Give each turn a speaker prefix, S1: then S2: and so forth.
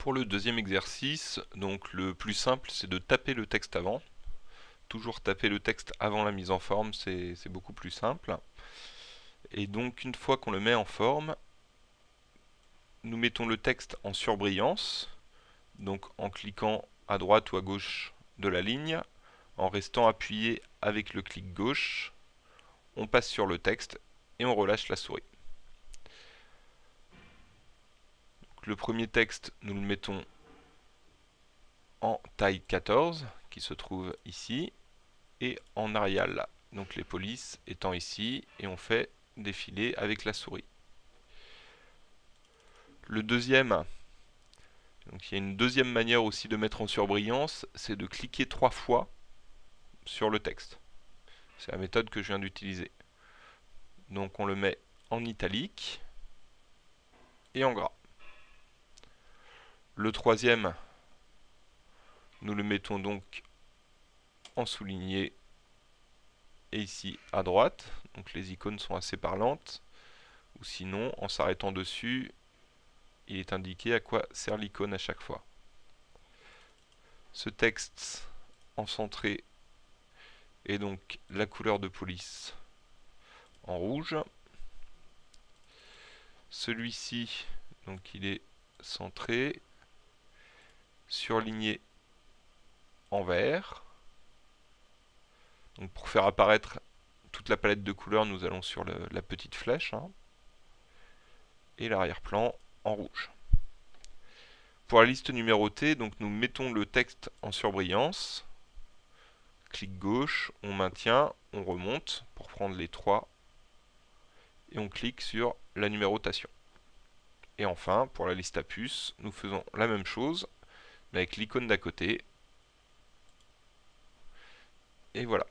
S1: Pour le deuxième exercice, donc le plus simple c'est de taper le texte avant. Toujours taper le texte avant la mise en forme, c'est beaucoup plus simple. Et donc une fois qu'on le met en forme, nous mettons le texte en surbrillance, donc en cliquant à droite ou à gauche de la ligne, en restant appuyé avec le clic gauche, on passe sur le texte et on relâche la souris. Le premier texte, nous le mettons en taille 14, qui se trouve ici, et en Arial, donc les polices étant ici, et on fait défiler avec la souris. Le deuxième, donc il y a une deuxième manière aussi de mettre en surbrillance, c'est de cliquer trois fois sur le texte. C'est la méthode que je viens d'utiliser. Donc on le met en italique et en gras. Le troisième, nous le mettons donc en souligné et ici à droite. Donc les icônes sont assez parlantes. Ou sinon, en s'arrêtant dessus, il est indiqué à quoi sert l'icône à chaque fois. Ce texte en centré est donc la couleur de police en rouge. Celui-ci, donc il est centré surligné en vert. Donc pour faire apparaître toute la palette de couleurs, nous allons sur la petite flèche. Hein. et l'arrière-plan en rouge. Pour la liste numérotée, donc nous mettons le texte en surbrillance. Clic gauche, on maintient, on remonte pour prendre les trois. Et on clique sur la numérotation. Et enfin, pour la liste à puces, nous faisons la même chose avec l'icône d'à côté. Et voilà.